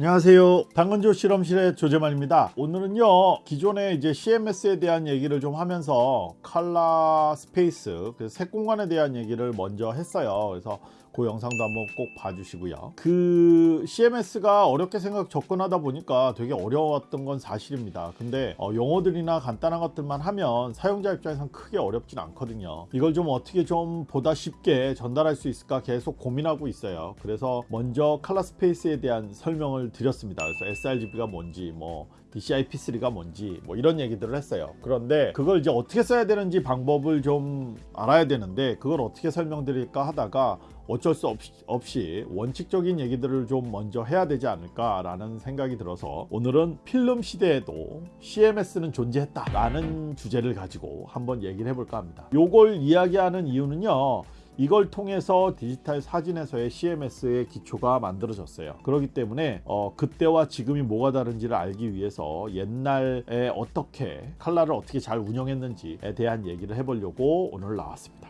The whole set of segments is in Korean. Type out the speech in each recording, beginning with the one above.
안녕하세요. 당근조 실험실의 조재만입니다. 오늘은요 기존의 이제 CMS에 대한 얘기를 좀 하면서 color space 그 색공간에 대한 얘기를 먼저 했어요. 그래서 그 영상도 한번 꼭 봐주시고요. 그 CMS가 어렵게 생각 접근하다 보니까 되게 어려웠던 건 사실입니다. 근데 어, 용어들이나 간단한 것들만 하면 사용자 입장에선 크게 어렵진 않거든요. 이걸 좀 어떻게 좀 보다 쉽게 전달할 수 있을까 계속 고민하고 있어요. 그래서 먼저 칼라 스페이스에 대한 설명을 드렸습니다. 그래서 sRGB가 뭔지 뭐 DCI-P3가 뭔지 뭐 이런 얘기들을 했어요. 그런데 그걸 이제 어떻게 써야 되는지 방법을 좀 알아야 되는데 그걸 어떻게 설명드릴까 하다가 어쩔 수 없이, 없이 원칙적인 얘기들을 좀 먼저 해야 되지 않을까 라는 생각이 들어서 오늘은 필름 시대에도 CMS는 존재했다 라는 주제를 가지고 한번 얘기를 해볼까 합니다. 요걸 이야기하는 이유는요 이걸 통해서 디지털 사진에서의 CMS의 기초가 만들어졌어요. 그렇기 때문에 어, 그때와 지금이 뭐가 다른지를 알기 위해서 옛날에 어떻게 칼라를 어떻게 잘 운영했는지에 대한 얘기를 해보려고 오늘 나왔습니다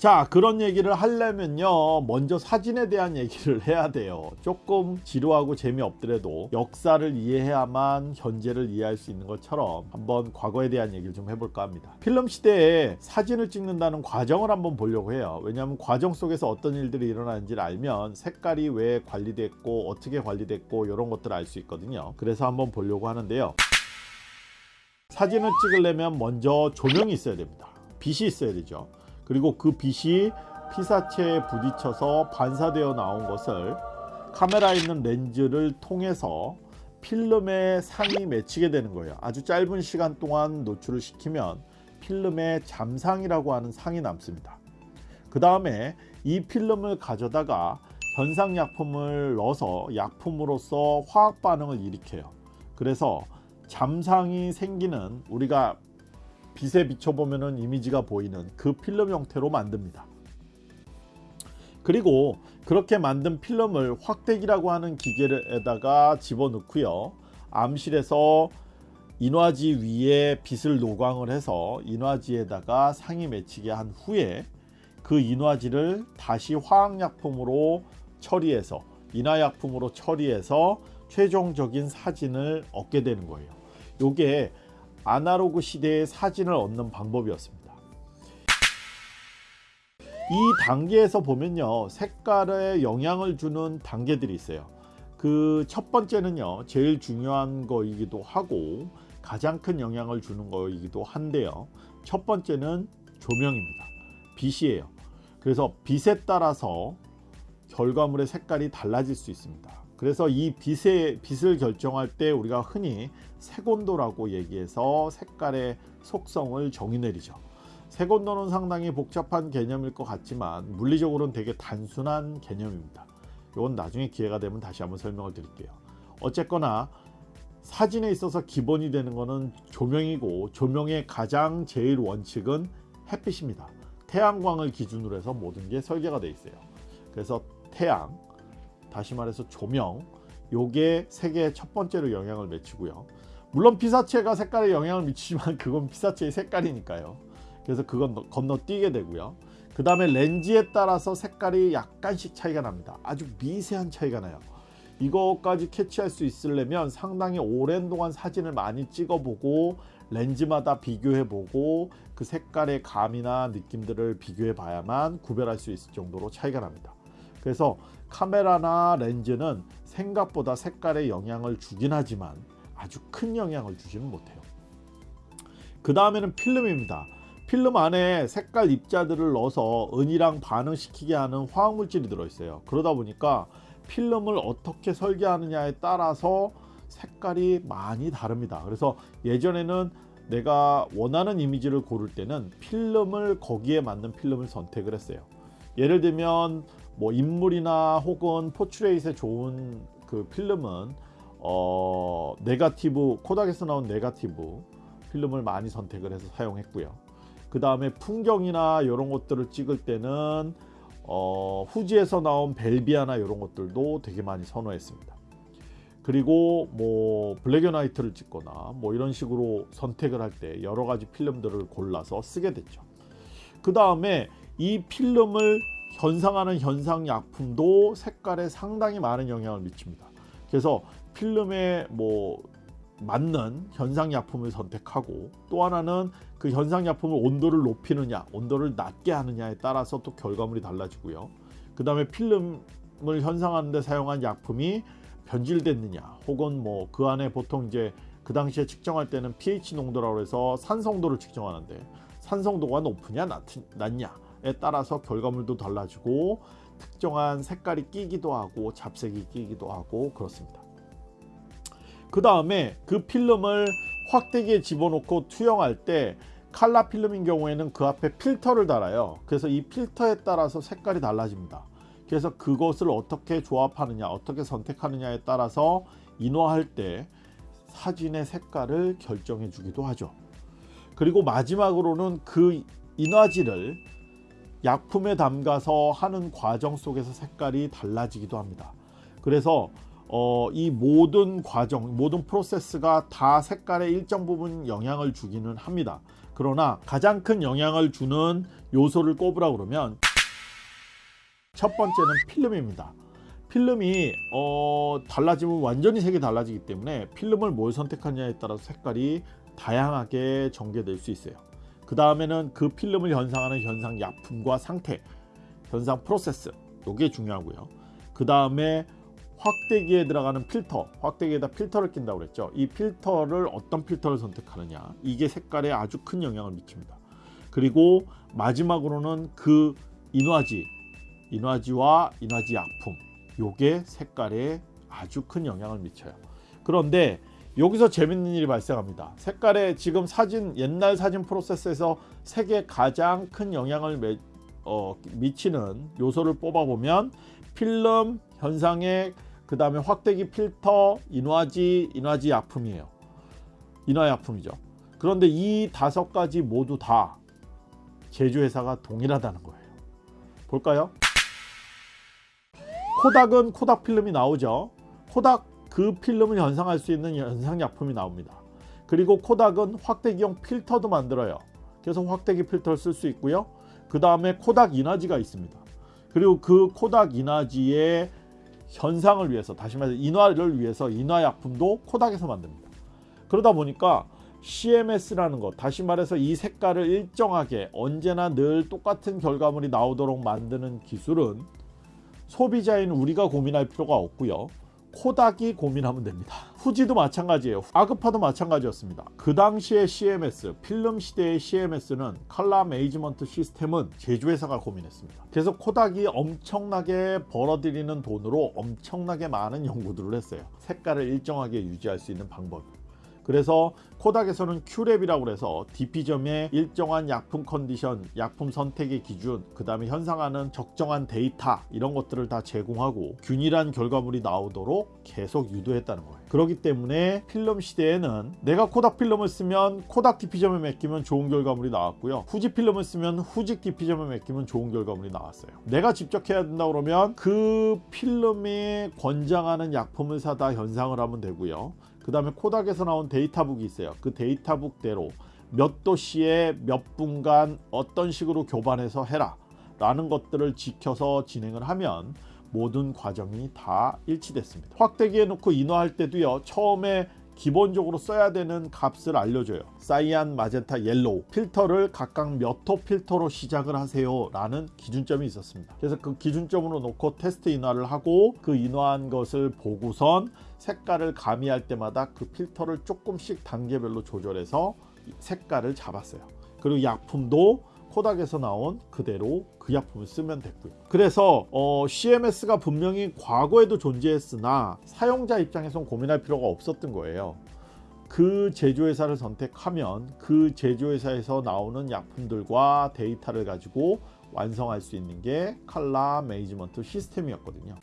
자 그런 얘기를 하려면요. 먼저 사진에 대한 얘기를 해야 돼요. 조금 지루하고 재미없더라도 역사를 이해해야만 현재를 이해할 수 있는 것처럼 한번 과거에 대한 얘기를 좀 해볼까 합니다. 필름 시대에 사진을 찍는다는 과정을 한번 보려고 해요. 왜냐하면 과정 속에서 어떤 일들이 일어나는지를 알면 색깔이 왜 관리됐고 어떻게 관리됐고 이런 것들을 알 수 있거든요. 그래서 한번 보려고 하는데요. 사진을 찍으려면 먼저 조명이 있어야 됩니다. 빛이 있어야 되죠 그리고 그 빛이 피사체에 부딪혀서 반사되어 나온 것을 카메라에 있는 렌즈를 통해서 필름에 상이 맺히게 되는 거예요. 아주 짧은 시간 동안 노출을 시키면 필름에 잠상이라고 하는 상이 남습니다. 그 다음에 이 필름을 가져다가 현상약품을 넣어서 약품으로서 화학 반응을 일으켜요. 그래서 잠상이 생기는 우리가 빛에 비춰보면 이미지가 보이는 그 필름 형태로 만듭니다. 그리고 그렇게 만든 필름을 확대기라고 하는 기계에다가 집어넣고요. 암실에서 인화지 위에 빛을 노광을 해서 인화지에다가 상이 맺히게 한 후에 그 인화지를 다시 화학약품으로 처리해서 인화약품으로 처리해서 최종적인 사진을 얻게 되는 거예요. 요게 아날로그 시대의 사진을 얻는 방법이었습니다. 이 단계에서 보면요 색깔에 영향을 주는 단계들이 있어요. 그 첫 번째는요 제일 중요한 거이기도 하고 가장 큰 영향을 주는 거이기도 한데요. 첫 번째는 조명입니다. 빛이에요. 그래서 빛에 따라서 결과물의 색깔이 달라질 수 있습니다 그래서 이 빛의 빛을 결정할 때 우리가 흔히 색온도라고 얘기해서 색깔의 속성을 정의 내리죠. 색온도는 상당히 복잡한 개념일 것 같지만 물리적으로는 되게 단순한 개념입니다. 이건 나중에 기회가 되면 다시 한번 설명을 드릴게요. 어쨌거나 사진에 있어서 기본이 되는 것은 조명이고 조명의 가장 제일 원칙은 햇빛입니다. 태양광을 기준으로 해서 모든 게 설계가 되어 있어요. 그래서 태양, 다시 말해서 조명 요게 세계의 첫 번째로 영향을 미치고요. 물론 피사체가 색깔에 영향을 미치지만 그건 피사체의 색깔이니까요. 그래서 그건 건너뛰게 되고요. 그 다음에 렌즈에 따라서 색깔이 약간씩 차이가 납니다. 아주 미세한 차이가 나요. 이거까지 캐치할 수 있으려면 상당히 오랜 동안 사진을 많이 찍어보고 렌즈마다 비교해보고 그 색깔의 감이나 느낌들을 비교해 봐야만 구별할 수 있을 정도로 차이가 납니다 그래서 카메라나 렌즈는 생각보다 색깔에 영향을 주긴 하지만 아주 큰 영향을 주지는 못해요. 그 다음에는 필름입니다. 필름 안에 색깔 입자들을 넣어서 은이랑 반응시키게 하는 화학물질이 들어있어요. 그러다 보니까 필름을 어떻게 설계하느냐에 따라서 색깔이 많이 다릅니다. 그래서 예전에는 내가 원하는 이미지를 고를 때는 필름을 거기에 맞는 필름을 선택을 했어요. 예를 들면 뭐 인물이나 혹은 portrait에 좋은 그 필름은 어 negative 코닥에서 나온 negative 필름을 많이 선택을 해서 사용했고요. 그 다음에 풍경이나 이런 것들을 찍을 때는 어 후지에서 나온 벨비아나 이런 것들도 되게 많이 선호했습니다. 그리고 뭐 블랙앤화이트를 찍거나 뭐 이런 식으로 선택을 할 때 여러 가지 필름들을 골라서 쓰게 됐죠. 그 다음에 이 필름을 현상하는 현상 약품도 색깔에 상당히 많은 영향을 미칩니다. 그래서 필름에 뭐 맞는 현상 약품을 선택하고 또 하나는 그 현상 약품을 온도를 높이느냐 온도를 낮게 하느냐에 따라서 또 결과물이 달라지고요. 그 다음에 필름을 현상하는 데 사용한 약품이 변질됐느냐 혹은 뭐 그 안에 보통 이제 그 당시에 측정할 때는 pH 농도라고 해서 산성도를 측정하는데 산성도가 높으냐 낮, 낮냐에 따라서 결과물도 달라지고 특정한 색깔이 끼기도 하고 잡색이 끼기도 하고 그렇습니다. 그 다음에 그 필름을 확대기에 집어넣고 투영할 때 칼라 필름인 경우에는 그 앞에 필터를 달아요. 그래서 이 필터에 따라서 색깔이 달라집니다. 그래서 그것을 어떻게 조합하느냐 어떻게 선택하느냐에 따라서 인화할 때 사진의 색깔을 결정해 주기도 하죠. 그리고 마지막으로는 그 인화지를 약품에 담가서 하는 과정 속에서 색깔이 달라지기도 합니다. 그래서 어, 이 모든 과정, 모든 프로세스가 다 색깔에 일정 부분 영향을 주기는 합니다. 그러나 가장 큰 영향을 주는 요소를 꼽으라 그러면 첫 번째는 필름입니다. 필름이 어, 달라지면 완전히 색이 달라지기 때문에 필름을 뭘 선택하느냐에 따라서 색깔이 다양하게 전개될 수 있어요. 그 다음에는 그 필름을 현상하는 현상 약품과 상태, 현상 프로세스 이게 중요하고요. 그 다음에 확대기에 들어가는 필터, 확대기에다 필터를 낀다고 그랬죠. 이 필터를 어떤 필터를 선택하느냐 이게 색깔에 아주 큰 영향을 미칩니다. 그리고 마지막으로는 그 인화지, 인화지와 인화지 약품 요게 색깔에 아주 큰 영향을 미쳐요. 그런데 여기서 재밌는 일이 발생합니다. 색깔에 지금 사진 옛날 사진 프로세스에서 색에 가장 큰 영향을 매, 어, 미치는 요소를 뽑아보면 필름 현상의 그 다음에 확대기 필터 인화지 인화지 약품이에요. 인화 약품이죠. 그런데 이 다섯 가지 모두 다 제조회사가 동일하다는 거예요. 볼까요? 코닥은 코닥 필름이 나오죠. 코닥 그 필름을 현상할 수 있는 현상약품이 나옵니다. 그리고 코닥은 확대기용 필터도 만들어요. 그래서 확대기 필터를 쓸 수 있고요. 그 다음에 코닥 인화지가 있습니다. 그리고 그 코닥 인화지의 현상을 위해서 다시 말해서 인화를 위해서 인화약품도 코닥에서 만듭니다. 그러다 보니까 CMS라는 것 다시 말해서 이 색깔을 일정하게 언제나 늘 똑같은 결과물이 나오도록 만드는 기술은 소비자인 우리가 고민할 필요가 없고요. 코닥이 고민하면 됩니다. 후지도 마찬가지예요. 아그파도 마찬가지였습니다. 그 당시의 CMS, 필름 시대의 CMS는 컬러 매니지먼트 시스템은 제조회사가 고민했습니다. 그래서 코닥이 엄청나게 벌어들이는 돈으로 엄청나게 많은 연구들을 했어요. 색깔을 일정하게 유지할 수 있는 방법 그래서 코닥에서는 Q-Lab이라고 해서 DP점의 일정한 약품 컨디션, 약품 선택의 기준, 그 다음에 현상하는 적정한 데이터 이런 것들을 다 제공하고 균일한 결과물이 나오도록 계속 유도했다는 거예요. 그렇기 때문에 필름 시대에는 내가 코닥 필름을 쓰면 코닥 DP점에 맡기면 좋은 결과물이 나왔고요. 후지 필름을 쓰면 후지 DP점에 맡기면 좋은 결과물이 나왔어요. 내가 직접 해야 된다 그러면 그 필름에 권장하는 약품을 사다 현상을 하면 되고요. 그 다음에 코닥에서 나온 data book이 있어요. 그 data book대로 몇 도씨에 몇 분간 어떤 식으로 교반해서 해라 라는 것들을 지켜서 진행을 하면 모든 과정이 다 일치됐습니다. 확대기에 놓고 인화할 때도요. 처음에 기본적으로 써야 되는 값을 알려줘요. cyan, magenta, yellow 필터를 각각 몇 호 필터로 시작을 하세요 라는 기준점이 있었습니다. 그래서 그 기준점으로 놓고 테스트 인화를 하고 그 인화한 것을 보고선 색깔을 가미할 때마다 그 필터를 조금씩 단계별로 조절해서 색깔을 잡았어요. 그리고 약품도 코닥에서 나온 그대로 그 약품을 쓰면 됐고요. 그래서 어, CMS가 분명히 과거에도 존재했으나 사용자 입장에선 고민할 필요가 없었던 거예요. 그 제조회사를 선택하면 그 제조회사에서 나오는 약품들과 데이터를 가지고 완성할 수 있는 게 칼라 매니지먼트 시스템이었거든요.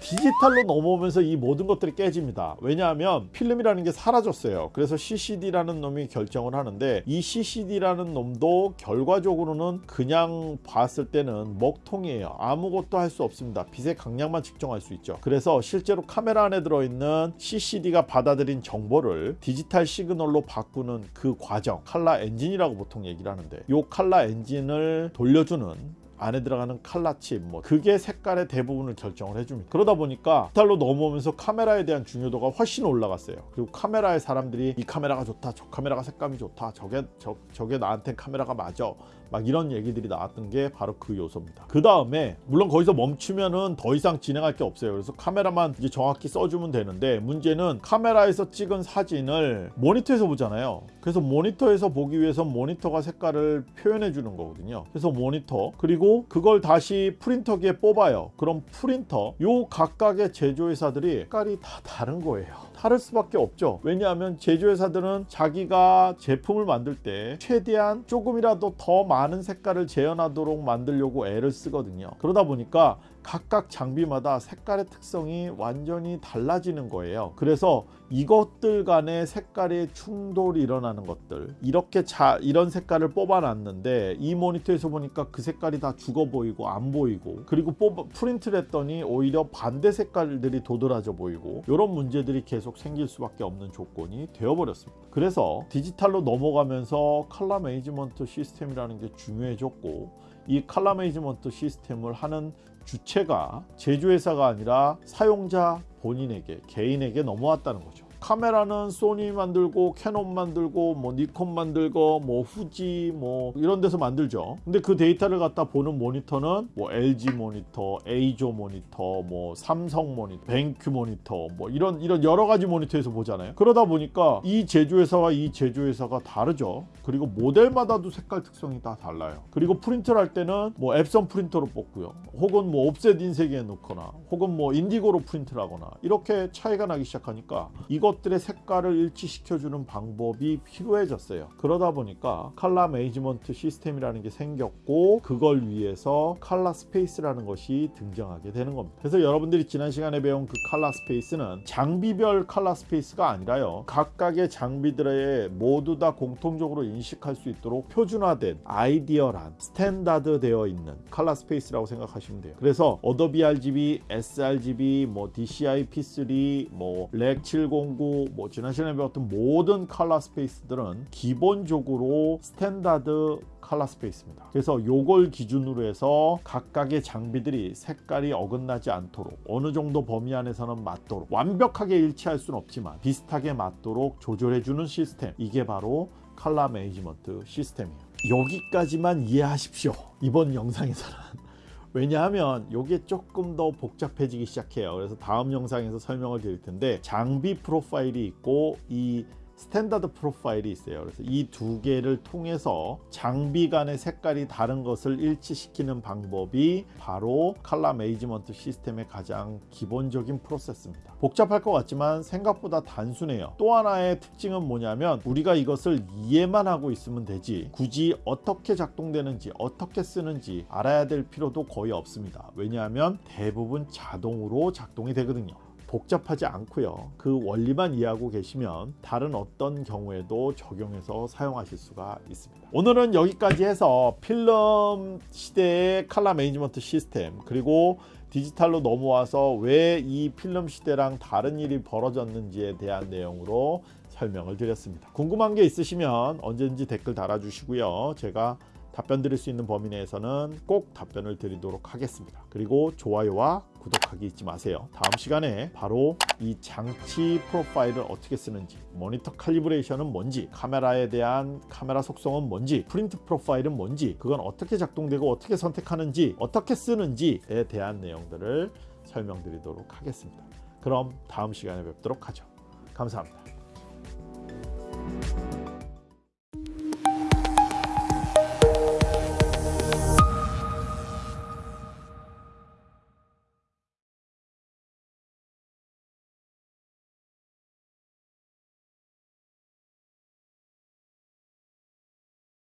디지털로 넘어오면서 이 모든 것들이 깨집니다. 왜냐하면 필름이라는 게 사라졌어요. 그래서 CCD라는 놈이 결정을 하는데 이 CCD라는 놈도 결과적으로는 그냥 봤을 때는 먹통이에요. 아무것도 할 수 없습니다. 빛의 강약만 측정할 수 있죠. 그래서 실제로 카메라 안에 들어있는 CCD가 받아들인 정보를 digital signal로 바꾸는 그 과정 칼라 엔진이라고 보통 얘기를 하는데 이 칼라 엔진을 돌려주는 안에 들어가는 color chip 뭐 그게 색깔의 대부분을 결정을 해줍니다. 그러다 보니까 디지털로 넘어오면서 카메라에 대한 중요도가 훨씬 올라갔어요. 그리고 카메라에 사람들이 이 카메라가 좋다, 저 카메라가 색감이 좋다, 저게 저, 저게 나한테 카메라가 맞아. 막 이런 얘기들이 나왔던 게 바로 그 요소입니다. 그 다음에 물론 거기서 멈추면은 더 이상 진행할 게 없어요. 그래서 카메라만 이제 정확히 써주면 되는데 문제는 카메라에서 찍은 사진을 모니터에서 보잖아요. 그래서 모니터에서 보기 위해서 모니터가 색깔을 표현해 주는 거거든요. 그래서 모니터 그리고 그걸 다시 프린터기에 뽑아요. 그럼 프린터 요 각각의 제조회사들이 색깔이 다 다른 거예요. 다를 수밖에 없죠. 왜냐하면 제조회사들은 자기가 제품을 만들 때 최대한 조금이라도 더 많은 색깔을 재현하도록 만들려고 애를 쓰거든요. 그러다 보니까 각각 장비마다 색깔의 특성이 완전히 달라지는 거예요. 그래서 이것들 간의 색깔의 충돌이 일어나는 것들 이렇게 자 이런 색깔을 뽑아놨는데 이 모니터에서 보니까 그 색깔이 다 죽어 보이고 안 보이고 그리고 뽑아 프린트를 했더니 오히려 반대 색깔들이 도드라져 보이고 이런 문제들이 계속 생길 수밖에 없는 조건이 되어버렸습니다. 그래서 디지털로 넘어가면서 color management system이라는 게 중요해졌고 이 color management system을 하는 주체가 제조회사가 아니라 사용자 본인에게 개인에게 넘어왔다는 거죠. 카메라는 소니 만들고 캐논 만들고 뭐 니콘 만들고 뭐 후지 뭐 이런 데서 만들죠. 근데 그 데이터를 갖다 보는 모니터는 뭐 LG 모니터, 에이조 모니터, 뭐 삼성 모니터, 벤큐 모니터 뭐 이런 이런 여러 가지 모니터에서 보잖아요. 그러다 보니까 이 제조회사와 이 제조회사가 다르죠. 그리고 모델마다도 색깔 특성이 다 달라요. 그리고 프린트를 할 때는 뭐 엡손 프린터로 뽑고요. 혹은 뭐 옵셋 인쇄기에 넣거나 혹은 뭐 인디고로 프린트를 하거나 이렇게 차이가 나기 시작하니까 이거 것들의 색깔을 일치시켜주는 방법이 필요해졌어요. 그러다 보니까 color management system이라는 게 생겼고 그걸 위해서 color space라는 것이 등장하게 되는 겁니다. 그래서 여러분들이 지난 시간에 배운 그 color space는 장비별 color space가 아니라요. 각각의 장비들의 모두 다 공통적으로 인식할 수 있도록 표준화된 ideal한 standard 되어 있는 color space라고 생각하시면 돼요. 그래서 어도비 RGB, sRGB, 뭐 DCI P3, 뭐 Rec 709뭐 지난 시간에 배웠던 모든 color space들은 기본적으로 standard color space입니다. 그래서 요걸 기준으로 해서 각각의 장비들이 색깔이 어긋나지 않도록 어느 정도 범위 안에서는 맞도록 완벽하게 일치할 수는 없지만 비슷하게 맞도록 조절해주는 시스템 이게 바로 color management system이에요. 여기까지만 이해하십시오. 이번 영상에서는 왜냐하면 이게 조금 더 복잡해지기 시작해요. 그래서 다음 영상에서 설명을 드릴 텐데 장비 프로파일이 있고 이 standard 프로파일이 있어요. 그래서 이 두 개를 통해서 장비 간의 색깔이 다른 것을 일치시키는 방법이 바로 color management system의 가장 기본적인 프로세스입니다. 복잡할 것 같지만 생각보다 단순해요. 또 하나의 특징은 뭐냐면 우리가 이것을 이해만 하고 있으면 되지 굳이 어떻게 작동되는지 어떻게 쓰는지 알아야 될 필요도 거의 없습니다. 왜냐하면 대부분 자동으로 작동이 되거든요. 복잡하지 않고요. 그 원리만 이해하고 계시면 다른 어떤 경우에도 적용해서 사용하실 수가 있습니다. 오늘은 여기까지 해서 필름 시대의 color management system 그리고 디지털로 넘어와서 왜 이 필름 시대랑 다른 일이 벌어졌는지에 대한 내용으로 설명을 드렸습니다. 궁금한 게 있으시면 언제든지 댓글 달아주시고요. 제가 답변 드릴 수 있는 범위 내에서는 꼭 답변을 드리도록 하겠습니다. 그리고 좋아요와 구독하기 잊지 마세요. 다음 시간에 바로 이 장치 프로파일을 어떻게 쓰는지 모니터 칼리브레이션은 뭔지 카메라에 대한 카메라 속성은 뭔지 프린트 프로파일은 뭔지 그건 어떻게 작동되고 어떻게 선택하는지 어떻게 쓰는지에 대한 내용들을 설명드리도록 하겠습니다. 그럼 다음 시간에 뵙도록 하죠. 감사합니다.